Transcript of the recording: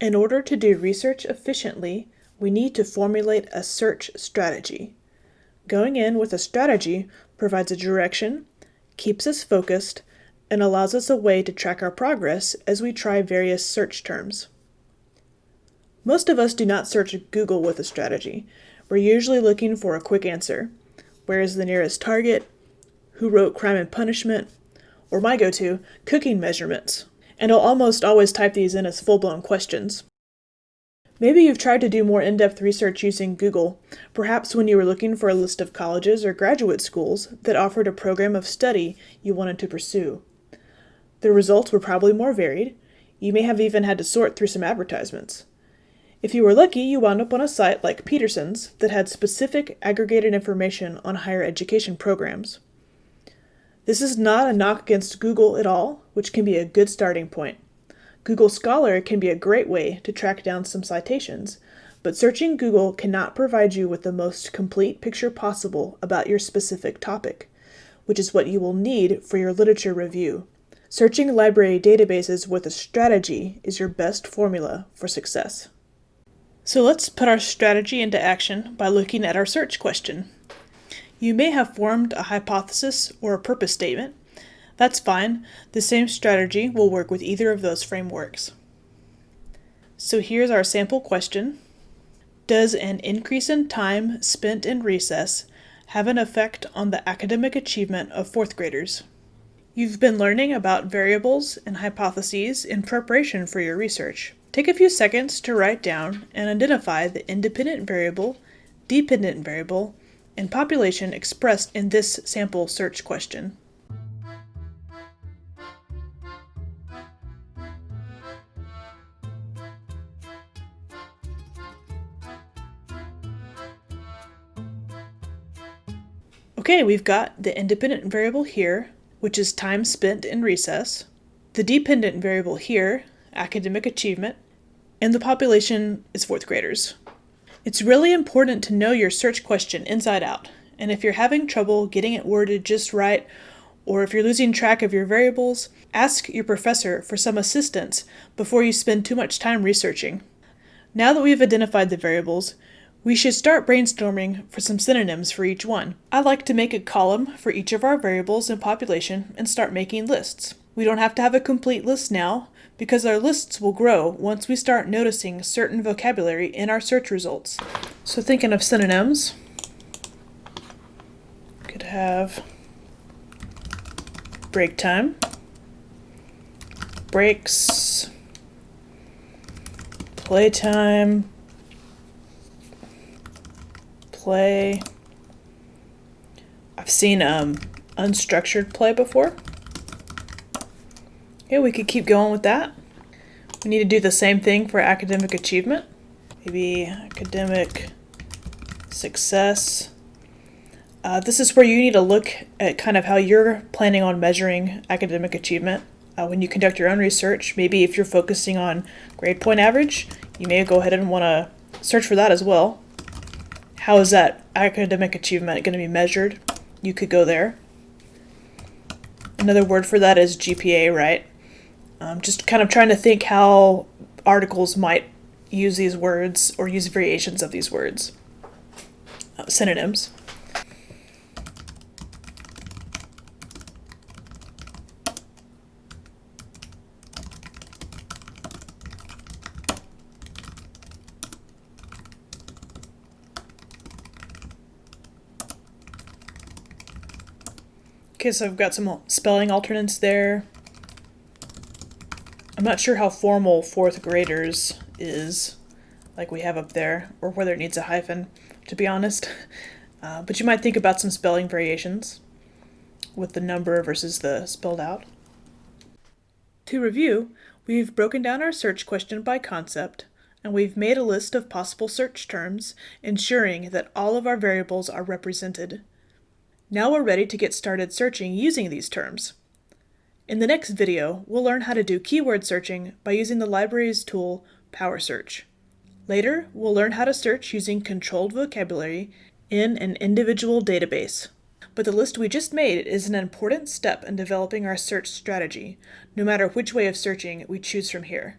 In order to do research efficiently, we need to formulate a search strategy. Going in with a strategy provides a direction, keeps us focused, and allows us a way to track our progress as we try various search terms. Most of us do not search Google with a strategy. We're usually looking for a quick answer. Where is the nearest target? Who wrote Crime and Punishment? Or my go-to, cooking measurements. And I'll almost always type these in as full-blown questions. Maybe you've tried to do more in-depth research using Google, perhaps when you were looking for a list of colleges or graduate schools that offered a program of study you wanted to pursue. The results were probably more varied. You may have even had to sort through some advertisements. If you were lucky, you wound up on a site like Peterson's that had specific aggregated information on higher education programs. This is not a knock against Google at all, which can be a good starting point. Google Scholar can be a great way to track down some citations, but searching Google cannot provide you with the most complete picture possible about your specific topic, which is what you will need for your literature review. Searching library databases with a strategy is your best formula for success. So let's put our strategy into action by looking at our search question. You may have formed a hypothesis or a purpose statement. That's fine. The same strategy will work with either of those frameworks. So here's our sample question. Does an increase in time spent in recess have an effect on the academic achievement of fourth graders? You've been learning about variables and hypotheses in preparation for your research. Take a few seconds to write down and identify the independent variable, dependent variable, and population expressed in this sample search question. Okay, we've got the independent variable here, which is time spent in recess, the dependent variable here, academic achievement, and the population is fourth graders. It's really important to know your search question inside out, and if you're having trouble getting it worded just right, or if you're losing track of your variables, ask your professor for some assistance before you spend too much time researching. Now that we've identified the variables, we should start brainstorming for some synonyms for each one. I like to make a column for each of our variables and population and start making lists. We don't have to have a complete list now, because our lists will grow once we start noticing certain vocabulary in our search results. So thinking of synonyms, could have break time, breaks, playtime, play. I've seen um, unstructured play before. Okay, we could keep going with that. We need to do the same thing for academic achievement. Maybe academic success. Uh, this is where you need to look at kind of how you're planning on measuring academic achievement. Uh, when you conduct your own research, maybe if you're focusing on grade point average, you may go ahead and want to search for that as well. How is that academic achievement going to be measured? You could go there. Another word for that is GPA, right? Um, just kind of trying to think how articles might use these words or use variations of these words. Uh, synonyms. Okay, so I've got some spelling alternates there. I'm not sure how formal fourth graders is, like we have up there, or whether it needs a hyphen, to be honest. Uh, but you might think about some spelling variations with the number versus the spelled out. To review, we've broken down our search question by concept, and we've made a list of possible search terms, ensuring that all of our variables are represented. Now we're ready to get started searching using these terms. In the next video, we'll learn how to do keyword searching by using the library's tool, PowerSearch. Later, we'll learn how to search using controlled vocabulary in an individual database. But the list we just made is an important step in developing our search strategy, no matter which way of searching we choose from here.